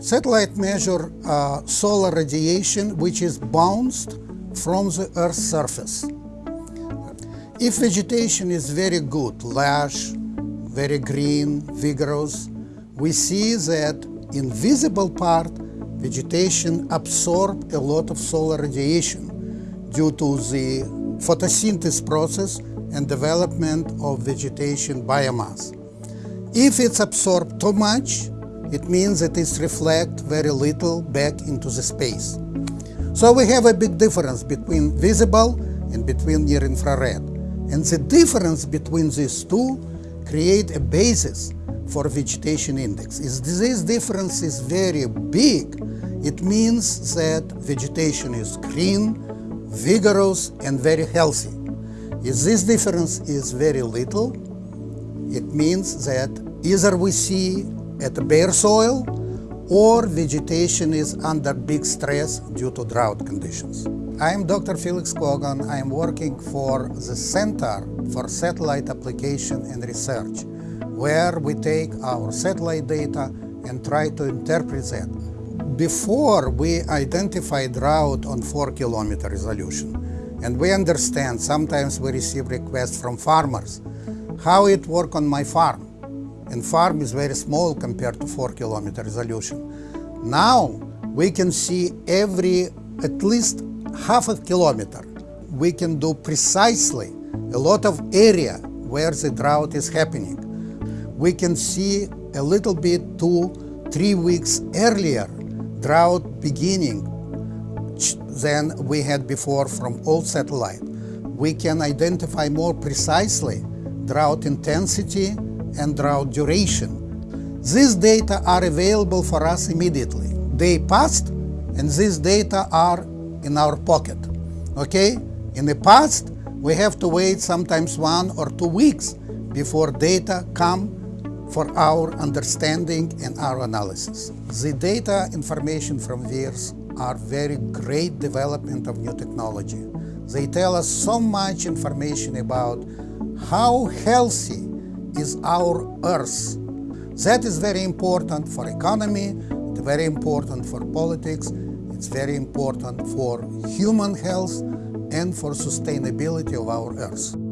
Satellite measure uh, solar radiation which is bounced from the Earth's surface. If vegetation is very good, lush, very green, vigorous, we see that in visible part vegetation absorb a lot of solar radiation due to the photosynthesis process and development of vegetation biomass. If it's absorbed too much, it means that it reflects very little back into the space. So we have a big difference between visible and between near infrared. And the difference between these two create a basis for vegetation index. If this difference is very big, it means that vegetation is green, vigorous, and very healthy. If this difference is very little, it means that either we see at bare soil or vegetation is under big stress due to drought conditions. I am Dr. Felix Kogan. I am working for the Center for Satellite Application and Research, where we take our satellite data and try to interpret that. Before we identify drought on 4 kilometer resolution, and we understand sometimes we receive requests from farmers, how it work on my farm and farm is very small compared to 4 kilometer resolution. Now we can see every at least half a kilometer. We can do precisely a lot of area where the drought is happening. We can see a little bit two, three weeks earlier drought beginning than we had before from old satellite. We can identify more precisely drought intensity and drought duration. These data are available for us immediately. They passed and these data are in our pocket. Okay? In the past, we have to wait sometimes one or two weeks before data come for our understanding and our analysis. The data information from VIIRS are very great development of new technology. They tell us so much information about how healthy is our Earth. That is very important for economy, it's very important for politics, it's very important for human health and for sustainability of our Earth.